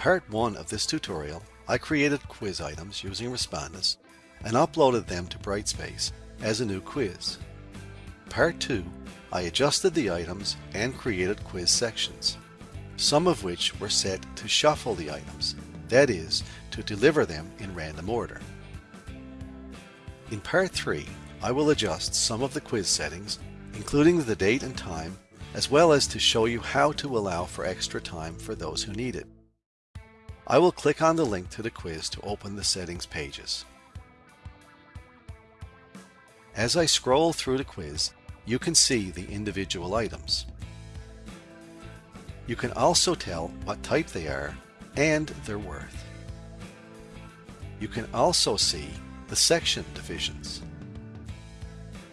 part 1 of this tutorial, I created quiz items using Respondus and uploaded them to Brightspace as a new quiz. Part 2, I adjusted the items and created quiz sections, some of which were set to shuffle the items, that is, to deliver them in random order. In Part 3, I will adjust some of the quiz settings, including the date and time, as well as to show you how to allow for extra time for those who need it. I will click on the link to the quiz to open the settings pages. As I scroll through the quiz, you can see the individual items. You can also tell what type they are and their worth. You can also see the section divisions.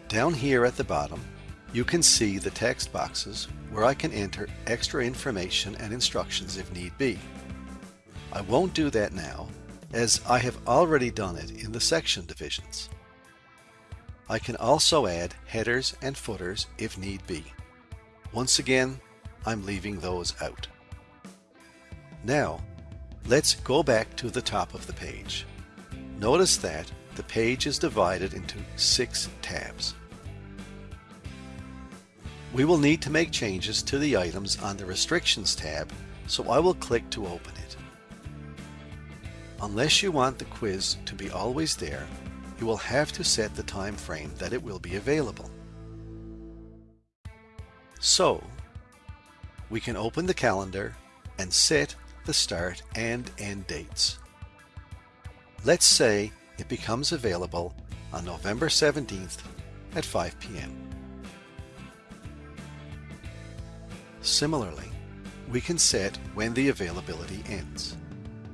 Down here at the bottom, you can see the text boxes where I can enter extra information and instructions if need be. I won't do that now, as I have already done it in the section divisions. I can also add headers and footers if need be. Once again, I'm leaving those out. Now, let's go back to the top of the page. Notice that the page is divided into six tabs. We will need to make changes to the items on the Restrictions tab, so I will click to open it. Unless you want the quiz to be always there, you will have to set the time frame that it will be available. So, we can open the calendar and set the start and end dates. Let's say it becomes available on November 17th at 5 p.m. Similarly, we can set when the availability ends.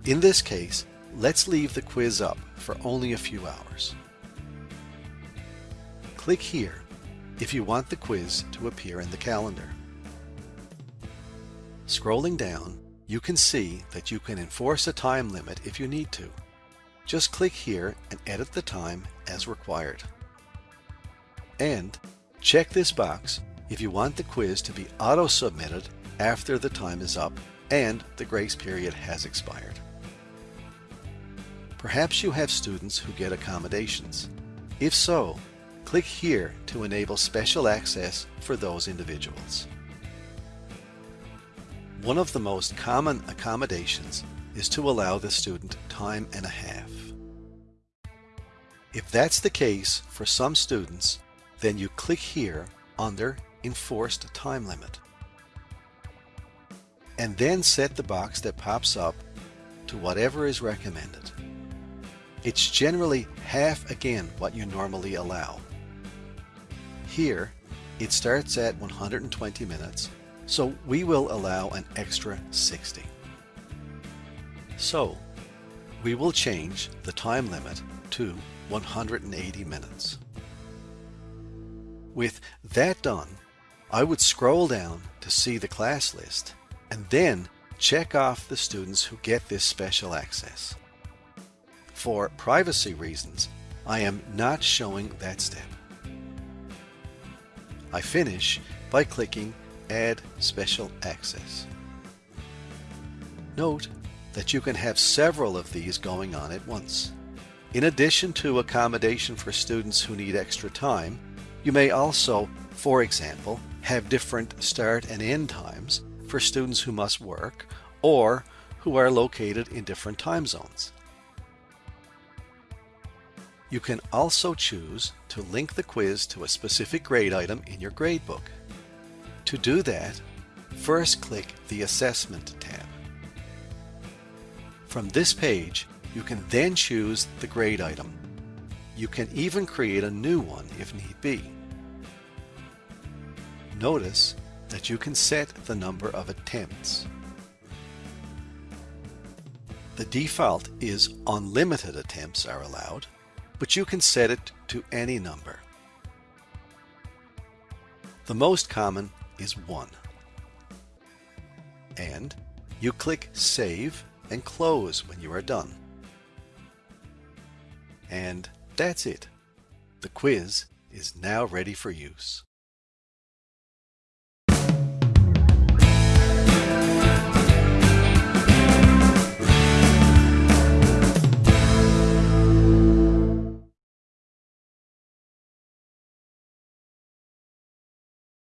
In this case, Let's leave the quiz up for only a few hours. Click here if you want the quiz to appear in the calendar. Scrolling down, you can see that you can enforce a time limit if you need to. Just click here and edit the time as required. And check this box if you want the quiz to be auto-submitted after the time is up and the grace period has expired. Perhaps you have students who get accommodations. If so, click here to enable special access for those individuals. One of the most common accommodations is to allow the student time and a half. If that's the case for some students, then you click here under Enforced Time Limit. And then set the box that pops up to whatever is recommended. It's generally half again what you normally allow. Here, it starts at 120 minutes, so we will allow an extra 60. So, we will change the time limit to 180 minutes. With that done, I would scroll down to see the class list and then check off the students who get this special access. For privacy reasons, I am not showing that step. I finish by clicking Add Special Access. Note that you can have several of these going on at once. In addition to accommodation for students who need extra time, you may also, for example, have different start and end times for students who must work or who are located in different time zones. You can also choose to link the quiz to a specific grade item in your gradebook. To do that, first click the Assessment tab. From this page, you can then choose the grade item. You can even create a new one if need be. Notice that you can set the number of attempts. The default is unlimited attempts are allowed, but you can set it to any number. The most common is 1. And you click Save and Close when you are done. And that's it. The quiz is now ready for use.